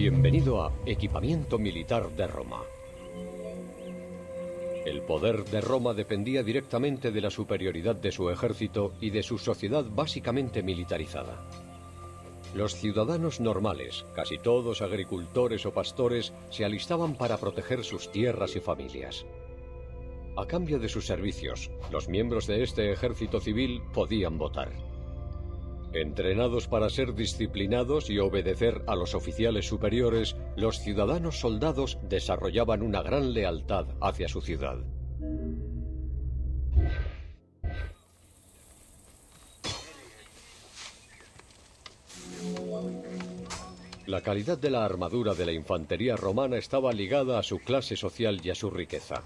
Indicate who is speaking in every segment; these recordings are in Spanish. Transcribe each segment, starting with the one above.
Speaker 1: Bienvenido a Equipamiento Militar de Roma. El poder de Roma dependía directamente de la superioridad de su ejército y de su sociedad básicamente militarizada. Los ciudadanos normales, casi todos agricultores o pastores, se alistaban para proteger sus tierras y familias. A cambio de sus servicios, los miembros de este ejército civil podían votar. Entrenados para ser disciplinados y obedecer a los oficiales superiores, los ciudadanos soldados desarrollaban una gran lealtad hacia su ciudad. La calidad de la armadura de la infantería romana estaba ligada a su clase social y a su riqueza.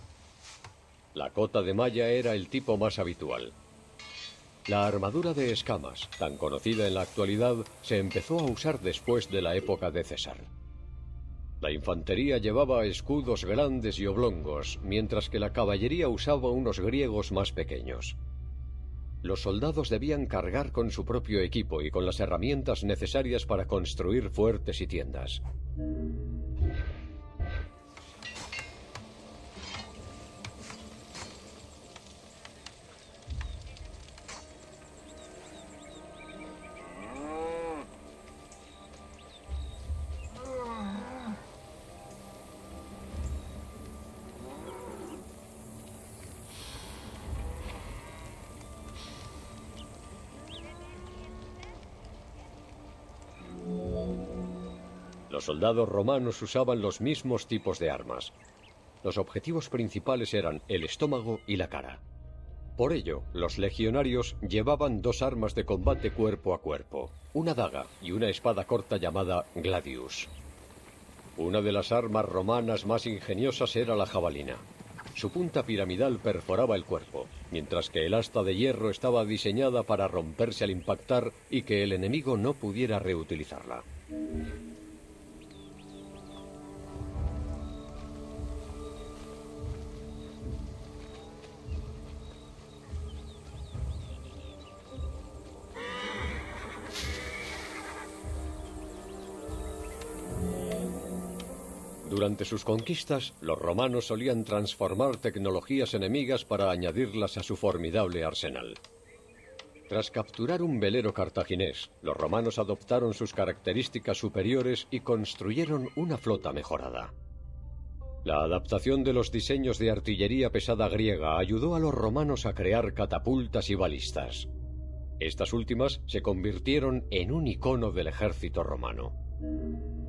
Speaker 1: La cota de malla era el tipo más habitual. La armadura de escamas, tan conocida en la actualidad, se empezó a usar después de la época de César. La infantería llevaba escudos grandes y oblongos, mientras que la caballería usaba unos griegos más pequeños. Los soldados debían cargar con su propio equipo y con las herramientas necesarias para construir fuertes y tiendas. Los soldados romanos usaban los mismos tipos de armas. Los objetivos principales eran el estómago y la cara. Por ello, los legionarios llevaban dos armas de combate cuerpo a cuerpo, una daga y una espada corta llamada gladius. Una de las armas romanas más ingeniosas era la jabalina. Su punta piramidal perforaba el cuerpo, mientras que el asta de hierro estaba diseñada para romperse al impactar y que el enemigo no pudiera reutilizarla. Durante sus conquistas, los romanos solían transformar tecnologías enemigas para añadirlas a su formidable arsenal. Tras capturar un velero cartaginés, los romanos adoptaron sus características superiores y construyeron una flota mejorada. La adaptación de los diseños de artillería pesada griega ayudó a los romanos a crear catapultas y balistas. Estas últimas se convirtieron en un icono del ejército romano.